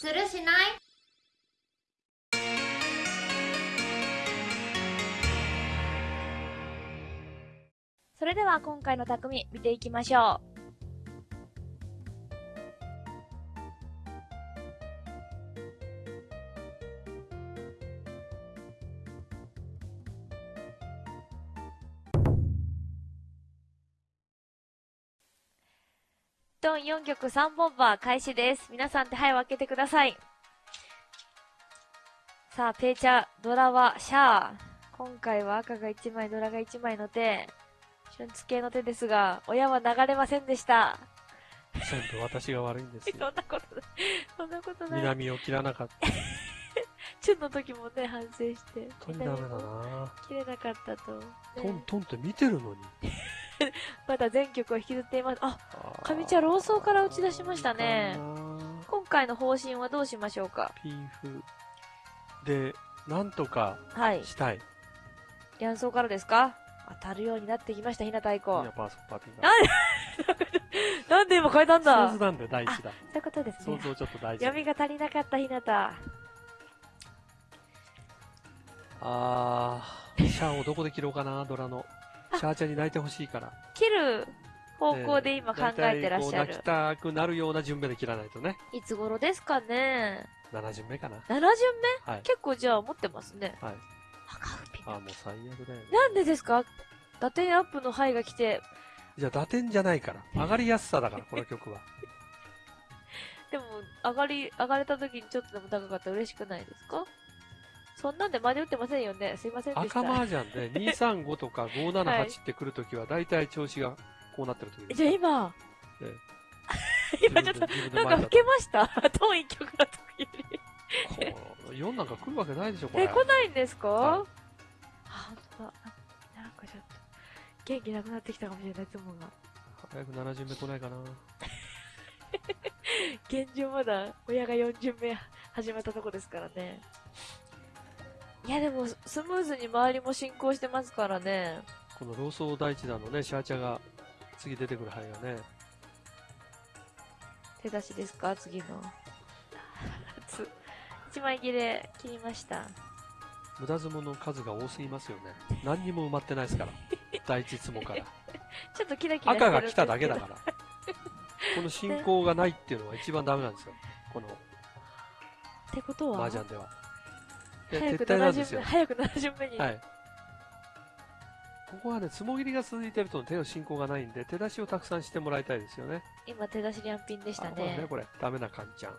するしない？それでは今回の匠見ていきましょう。ドン4曲3本バー開始です。皆さん手配を開けてください。さあ、ペーチャー、ドラはシャー。今回は赤が1枚、ドラが1枚の手。春ツ系の手ですが、親は流れませんでした。全部私が悪いんです そんよ。なことない。そんなことない。南を切らなかった。チュンの時もね、反省して。本当にダメだな切れなかったと。ねトントンって見てるのに。まだ全曲を引きずっています。あ、あ上茶老僧から打ち出しましたね今回の方針はどうしましょうか？ピーフ。で、なんとかはい。したい。い両層からですか？当たるようになってきました、ひな太鼓。や、パーソパーティーなん なんで今変えたんだ？想像なんで第一だ。そういうことです想ね。像ちょっと大事。闇が足りなかったひなた。あー、シャアをどこで切ろうかな、ドラの。シャアちゃんに泣いてほしいから。切る方向で今考えてらっしゃる泣き。たくなるような順目で切らないとね。いつ頃ですかね7巡目かな。?7 巡目？はい。結構じゃあ持ってますね。はい。赤ウピあー、もう最悪だよね。なんでですか？打点アップの範囲が来て、じゃあ打点じゃないから。上がりやすさだから、この曲は。でも、上がり、上がれた時にちょっとでも高かったら嬉しくないですか？そんなんで真に打ってませんよね。すいませんでした。赤麻雀で235とか578ってくるときは、大体調子がこうなってるとき。じゃあ今、え 今ちょっと、なんか老けました？トーン一曲の時より。こう4なんか来るわけないでしょ、これ。え、来ないんですか、はいあ、ほんとだ。ななんかちょっと、元気なくなってきたかもしれない、つもが。早く7巡目来ないかな。現状まだ、親が4巡目始まったとこですからね。いや、でも、スムーズに周りも進行してますからね。この老僧第一弾のね、シャーチャが次出てくる範囲がね、手出しですか？次の。つ 一枚切れ切りました。無駄相撲の数が多すぎますよね。何にも埋まってないですから。第一相撲から。ちょっとキラキラ赤が来ただけだから。この進行がないっていうのは一番ダメなんですよ。このってことは？麻雀では。早く撤退なん7巡目。早く7巡目に。はい。ここはね、つもぎりが続いてると手の進行がないんで、手出しをたくさんしてもらいたいですよね。今手出しリャンピンでしたねね、。これ。ダメなカンちゃん。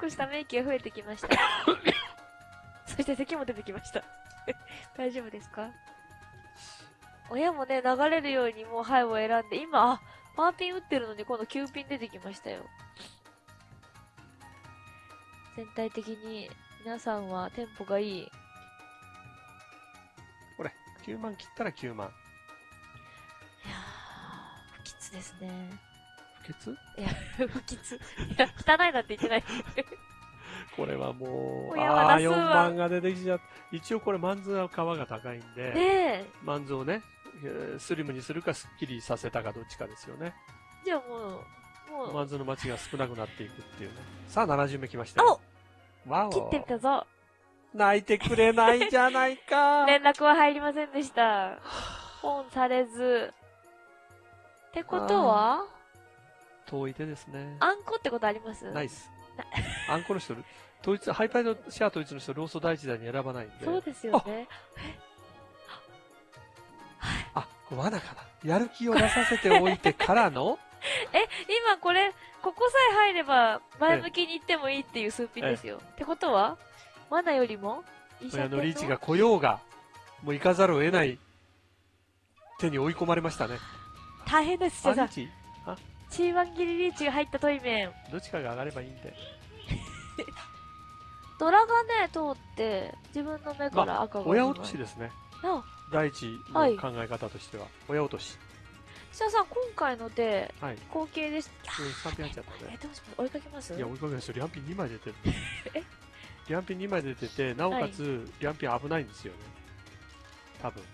少しため息が増えてきました。そして咳も出てきました。大丈夫ですか？親もね、流れるようにもうハイを選んで、今、あ、パーピン打ってるのに今度9ピン出てきましたよ。全体的に皆さんはテンポがいい。これ。9万切ったら9万。いやー、不吉ですね。不潔いや、不吉。いや、汚いなんて言ってない。これはもう、ああー、出すわ4番が出てきちゃった。一応これ、マンズは皮が高いんで、ねえ。マンズをね、えースリムにするかスッキリさせたかどっちかですよね。じゃあもう、もう、マンズの街が少なくなっていくっていうね。さあ、70目来ましたよ。わお切ってみたぞ。泣いてくれないじゃないか。連絡は入りませんでした。本されず。ってことは？遠い手ですね。あんこってことあります？ナイス。あんこの人、統一、ハイパイのシェア統一の人、ローソ第一弾に選ばないんで。そうですよね。あ、罠かな。やる気を出させておいてからの？え、今これ、ここさえ入れば前向きに行ってもいいっていう数ピンですよ。ってことはマナよりも親系のリーチが来ようが、もう行かざるを得ない手に追い込まれましたね。大変です、じゃああ？リーチあ、C1 ギリリーチが入ったトイメン。どっちかが上がればいいんで。ドラがね、通って、自分の目から赤が。親落としですね。あ、第一のはい考え方としては。親落とし。石田さん、今回ので、はい。後継です。うん、3点入っちゃったえ、ね。どうします？追いかけます？いや、追いかけますよ。リャンピン2枚出てる。え？リャンピン2枚出てて、なおかつ、リャンピン危ないんですよね。多分。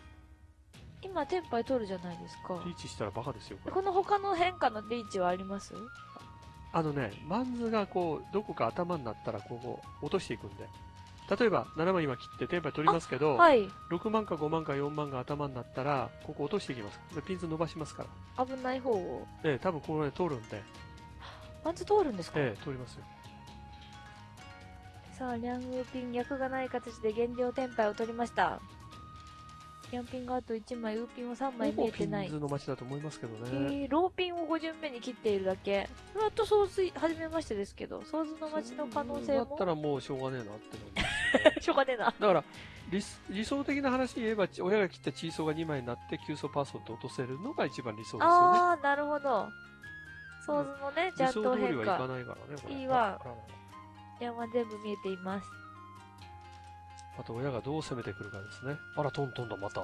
今、テンパイ取るじゃないですか。リーチしたらバカですよ、これ。この他の変化のリーチはあります？あのね、マンズがこう、どこか頭になったら、ここ、落としていくんで。例えば、7万今切って、テンパイ取りますけど、はい。6万か5万か4万が頭になったら、ここ落としていきます。でピンズ伸ばしますから。危ない方を。ええ、多分このね、通るんで、マンズ通るんですか、ええ、通りますよ。さあ、リャンウーピン、役がない形で現状テンパイを取りました。リャンピンがあと1枚、ウーピンは3枚見えてないピン。ズの街だと思いますけどね。えー、ローピンを5巡目に切っているだけ。それと総帥、初めましてですけど、ソーズの街の可能性もだった。らもうしょうがねえなって しょうがねえな。だから理、理想的な話言えば、ち親が切ったチーソーが2枚になって、急走パーソンと落とせるのが一番理想ですよね。あー、なるほど。ソーズのね、ジャ理ント想通りはいか変化。ないからね、これ。いいわ山全部見えています。あと親がどう攻めてくるかですね。あら、トントンだ、また。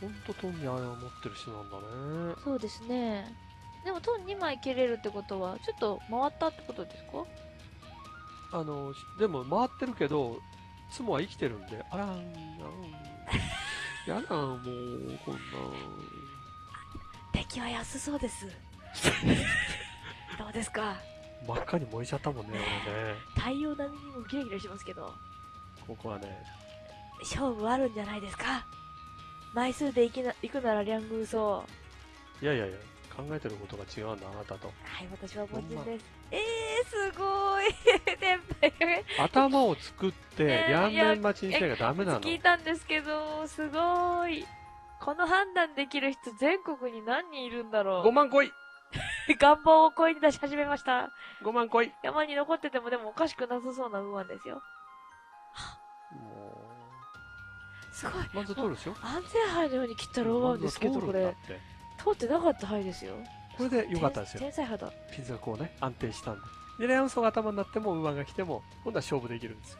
ほんとトンにあれを持ってる人なんだね。そうですね。でも、トン2枚切れるってことは、ちょっと回ったってことですか？あの、でも回ってるけど、ツモは生きてるんで、あらん、あん、やだ、もう、こんな。敵は安そうです。どうですか？真っ赤に燃えちゃったもんね、俺ね。太陽並みにもギラギラしますけど、ここはね、勝負あるんじゃないですか？枚数で行きな行くならリャングーソー。いやいやいや、考えてることが違うんだ、あなたと。はい、私は凡人です。えー、すごい 頭を作って、ねえ両面待ちにしなきゃダメなの。聞いたんですけど、すごい。この判断できる人全国に何人いるんだろ5万来いう願望を声に出し始めました。!5 万来い山に残っててもでもおかしくなさそうなウーマンですよ。もすごい。う、まず通るでしょ安全牌のように切ったローマンですけど、これ通っ。てなかった牌ですよ。これで良かったですよ。天才派だ。ピンズがこうね、安定したんで。で、リアンソーが頭になっても、ウーマンが来ても、今度は勝負できるんですよ。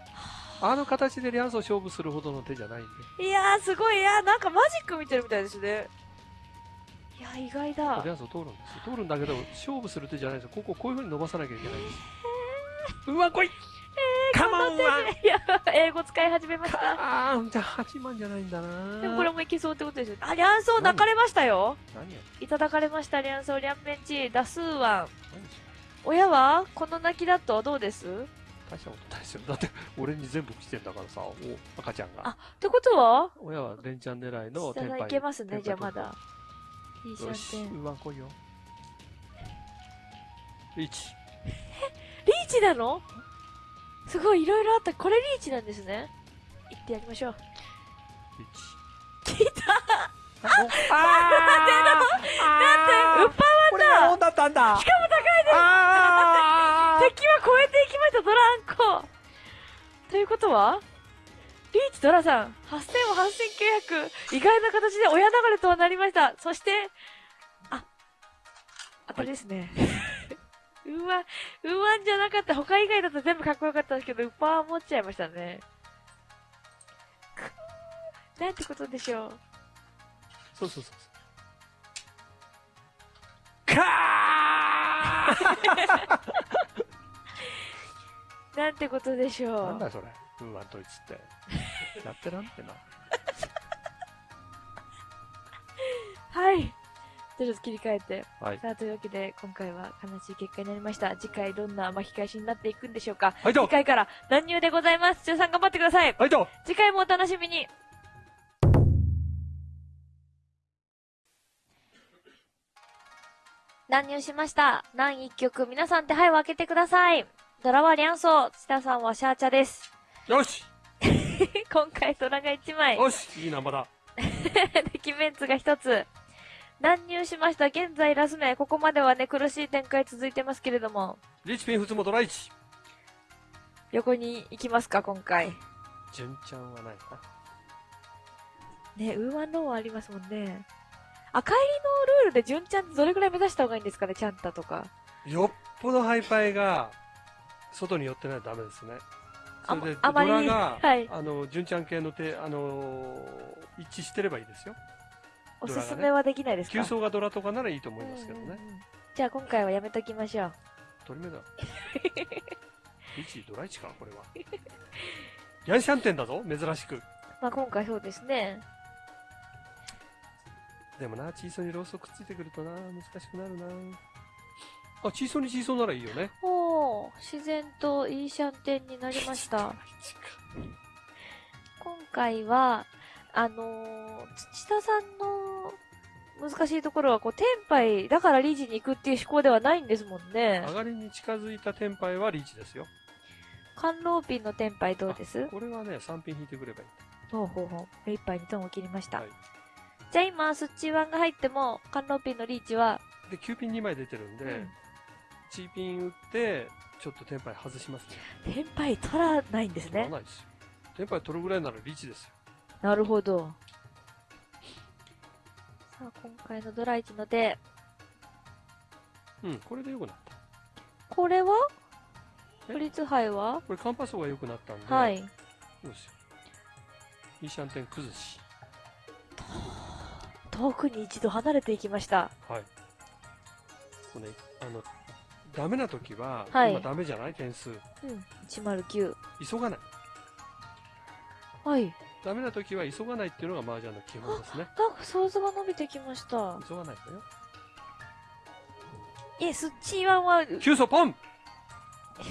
あの形でリアンソー勝負するほどの手じゃないんで。いやー、すごい。いやー、なんかマジック見てるみたいですね。いやー、意外だリ。アンソー通るんですよ。通るんだけど、勝負する手じゃないですよ。こここういう風に伸ばさなきゃいけないんですよ。ウーマン来いカモンウーマンいや、英語使い始めました。あー、じゃあ8万じゃないんだなでもこれもいけそうってことですよ。あ、リャンソー泣かれましたよ。何や？いただかれました、リャンソー、リャンメンチ、ダスーワン。親はこの泣きだとどうです？っう大したことないですよ。だって、俺に全部来てんだからさ、お赤ちゃんが。あてことは？親は連チャン狙いの下がテンパイ。いけますね、じゃあまだ。いいシよし、ャンテン。ウーマン来いよ。1。リーチなの？すごい、いろいろあった。これリーチなんですね。行ってやりましょう。1。聞いたああー ウッパこれがオンだったんだ？しかも敵は超えていきました、ドランコということは？リーチドラさん、8000を8900、意外な形で親流れとはなりました。そして、あ、当たりですね。うわ、うわんじゃなかった。他以外だと全部かっこよかったんですけど、ウッパー持っちゃいましたね。なんてことでしょう。そうそうそうそう。なんてことでしーょう。なんだそれ、ウーマンドイツって。やってらんってな。はい。じゃあちょっと切り替えて。はい。さあ、というわけで、今回は悲しい結果になりました。次回どんな巻き返しになっていくんでしょうか。はいと次回から乱入でございます。中さん頑張ってください。はいと次回もお楽しみに。乱入しました。何一曲、皆さん手配を開けてください。ドラはリャンソー、チタさんはシャーチャです。よし 今回ドラが1枚。よしいいな、まだ。デキメンツが1つ。乱入しました。現在ラス目。ここまではね、苦しい展開続いてますけれども。リーチピン普通もドラ1。横に行きますか、今回。純ちゃんはないかね、ウーマンローはありますもんね。赤入りのルールで純ちゃんどれくらい目指した方がいいんですかね、ちゃんたとか。な。よっぽどハイパイが、外に寄ってないとダメですね。それで、ドあまりラが、はいあの、純ちゃん系の手、あのー一致してればいいですよ。おすすめはできないですか？急走がドラとかならいいと思いますけどね。うんうんうんじゃあ今回はやめときましょう。取り目だ。1ドラ1か、これは。ヤンシャンテンだぞ、珍しく。まあ今回そうですね。でもな、チーソーにローソくっついてくるとな、難しくなるな。あ、チーソーにチーソーならいいよね。おー、自然といいシャンテンになりました。今回は、あのー土田さんの難しいところは、こう、テンパイだからリーチに行くっていう思考ではないんですもんね上。がりに近づいたテンパイはリーチですよ。甘露ピンのテンパイどうです？これはね、3ピン引いてくればいい。ほうほうほう。目いっぱいにトンを切りました。はいじゃあ今、スッチーワンが入っても、甘露ピンのリーチは、で、9ピン2枚出てるんで、うんチーピン打って、ちょっとテンパイ外しますね。テンパイ取らないんです取らね。ないですよ。テンパイ取るぐらいならリーチですよ。なるほど。さあ、今回のドラ1の手。うん、これで良くなった。これは？え？フリッツ杯は？これカンパソが良くなったんで、はい。そうですよ。イーシャンテン崩し。遠くに一度離れていきました。はい。これね、あの、ダメな時は、はい今ダメじゃない点数。うん。109。急がない。はい。ダメな時は急がないっていうのが麻雀の基本ですね。なんか想像が伸びてきました。急がないのよ。え、スッチーワンは、急走ポン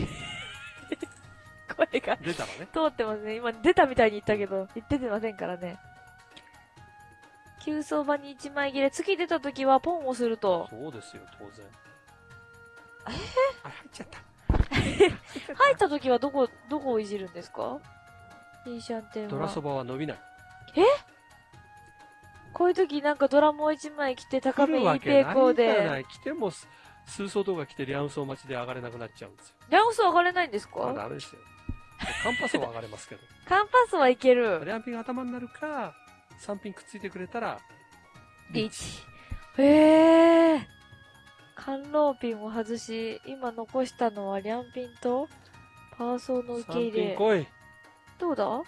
声が出たらね。通ってますね。今出たみたいに言ったけど、言っててませんからね。急走場に1枚切れ。次出た時はポンをすると。そうですよ、当然。えあ、入っちゃった。入った時はどこ、どこをいじるんですか？いいシャンテンは。ドラそばは伸びない。こういう時なんかドラムを1枚着て高め来るわいいけない抵抗で。来ても、す数層とか来てリャンソー待ちで上がれなくなっちゃうんですよ。ラオス上がれないんですまあ、かダメですよ。カンパスは上がれますけど。カンパスはいける。リャンピンが頭になるか、3ピンくっついてくれたら、リーチ。へえ。甘露ピンを外し、今残したのはリャンピンとパーソーの受け3入れ。ピン来い。どうだ？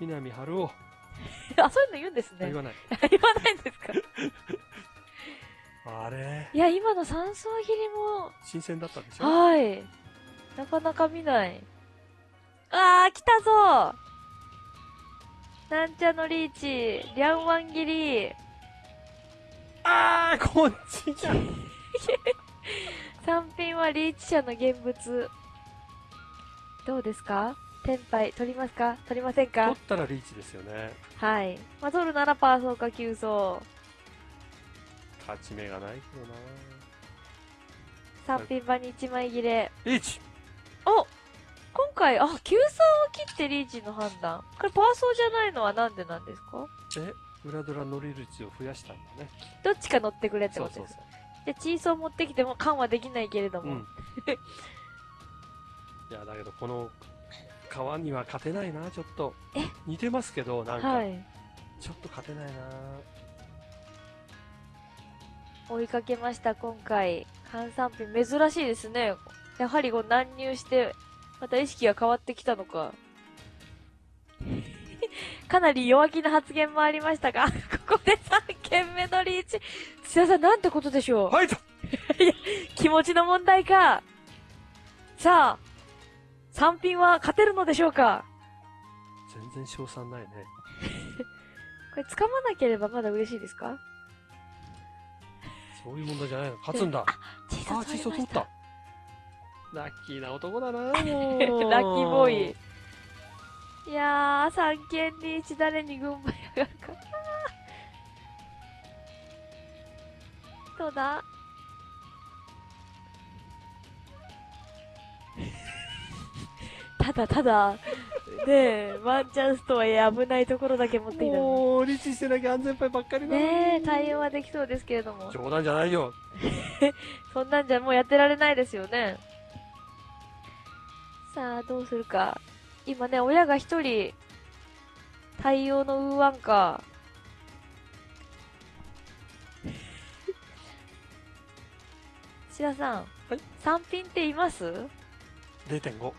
南春夫。あ、そういうの言うんですね。言わない。言わないんですか？あれ？いや、今の三層切りも、新鮮だったでしょ？はい。なかなか見ない。あー、来たぞなんちゃのリーチ、リャンワン切り、あー、こっちじゃん。三品はリーチ者の現物。どうですか？テンパイ取りますか？取りません取かったらリーチですよね。はい。まあ、取るならパーソーか急走。勝ち目がないけどな三品場に1枚切れ。リーチお今回、あ、急走を切ってリーチの判断。これパーソーじゃないのはなんでなんですか？え、裏ドラ乗り率を増やしたんだね。どっちか乗ってくれってことです。そうそう。で、チーソー持ってきても缶はできないけれども。うん。いや、だけどこの川には勝てないな、ちょっと。え？似てますけど、なんか、はい。ちょっと勝てないな。追いかけました、今回。換算品、珍しいですね。やはりこう乱入して、また意識が変わってきたのか。かなり弱気な発言もありましたが、ここで3件目のリーチ。土田さん、なんてことでしょう、ファイト気持ちの問題か。さあ、3品は勝てるのでしょうか？全然賞賛ないね。これ掴まなければまだ嬉しいですか？そういう問題じゃないの。勝つんだ。あー、チーソー取った。ラッキーな男だな ラッキーボーイ。いやー、三件リーチ誰に軍配上がるかな どうだ？ただただ、ねえ、ワンチャンスとはいえ危ないところだけ持ってきたのもう、リーチしてなきゃ安全牌ばっかりだに。ねえ、対応はできそうですけれども。冗談じゃないよ。そんなんじゃもうやってられないですよね。さあ、どうするか。今ね、親が一人、対応のウーワンか。志田さん。はい3品っています？0.5。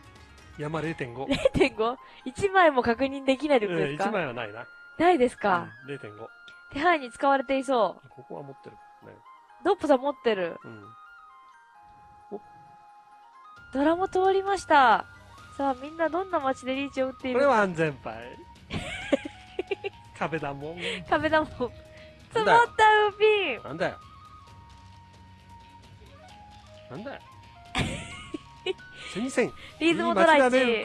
山0.5。?0.5?1 枚も確認できないってことですか、1枚はないな。ないですか、うん、0.5。手配に使われていそう。ここは持ってる。ね。ドッポさん持ってる。うん。ドラも通りました。さあ、みんなどんな街でリーチを打っているこれは安全牌。壁だもん。壁だもん。積もなんだよったウーピンなんだよ。なんだよ。すいません。リズムドライチ。いいピン。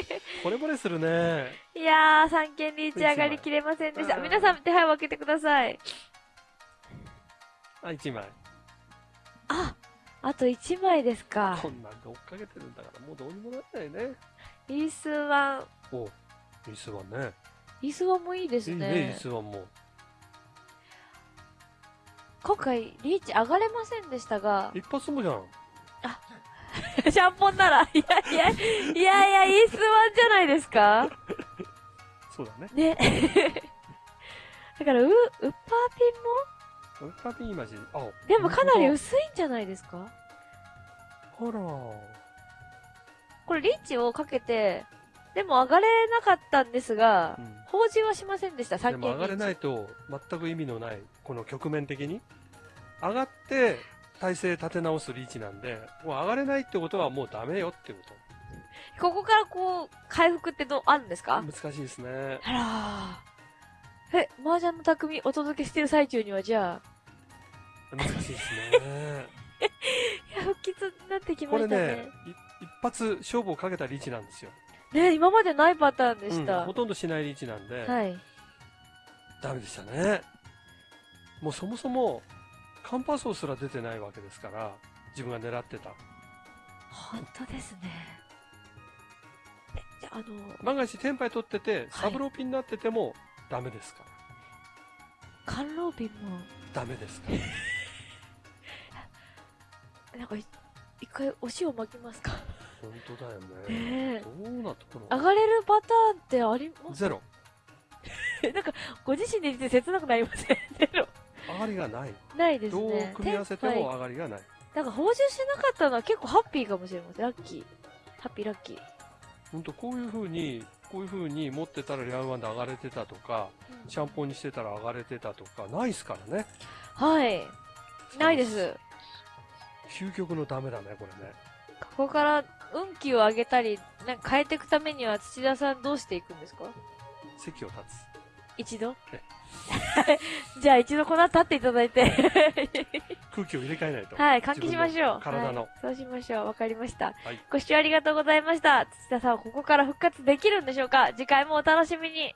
惚れ惚れするね。いやー、三件リーチ上がりきれませんでした。うん皆さん手配を分けてください。あ、1枚。あ、あと1枚ですかこ。んなんで追っかけてるんだから、もうどうにもならないね。リースワン。おリスワンね。リースワンもいいですいいね、ねリ。スワンも。今回、リーチ上がれませんでしたが、一発もじゃん。シャンポンなら、いやいや、いやいや、リースワンじゃないですか そうだね。ね。だから、う、ウッパーピンもでもかなり薄いんじゃないですか？とだあら。これリーチをかけて、でも上がれなかったんですがう、ん。法事はしませんでした、で三件も上がれないと全く意味のない、この局面的に。上がって、体勢立て直すリーチなんで、もう上がれないってことはもうダメよってこここからこう、回復ってどう、あるんですと。か？難しいですね。あらー。え、麻雀の匠お届けしてる最中にはじゃあ、難しいですね。いや、不吉になってきこましたね。れね、い一発勝負をかけたリーチなんですよ。ね今までないパターンでしうんた。ほとんどしないリーチなんで、はい。ダメでしたね。もうそもそも、カンパソーすら出てないわけですから、自分が狙ってた。本当ですね。え、じゃあ、あの、万が一テンパイ取ってて、サブローピンになってても、ダメですか？ら。甘露瓶も、ダメですか？ら。なんかい、一回お塩巻きますか？本当だよねね。えどうなところ上がれるパターンってあります？ゼロ。なんか、ご自身で言って切なくなりません？ゼロ。上がりがない。ないですどうね。組み合わせても上がりがない。なんか報酬しなかったのは結構ハッピーかもしれません。ラッキー。ハッピーラッキー。本当こういう風に、こういう風に持ってたらリャウワンで上がれてたとか、シャンポンにしてたら上がれてたとか、ないっすからね。はい。ないです。究極のダメだね、これね。ここから運気を上げたり、なんか変えていくためには土田さんどうしていくんですか？席を立一度？え じゃあ一度この後立っていただいて。つ。空気を入れ替えないと。はい、換気しましょう。体のはいそうしましょう。わかりました。はいご視聴ありがとうございました。土田さんはここから復活できるんでしょうか？次回もお楽しみに。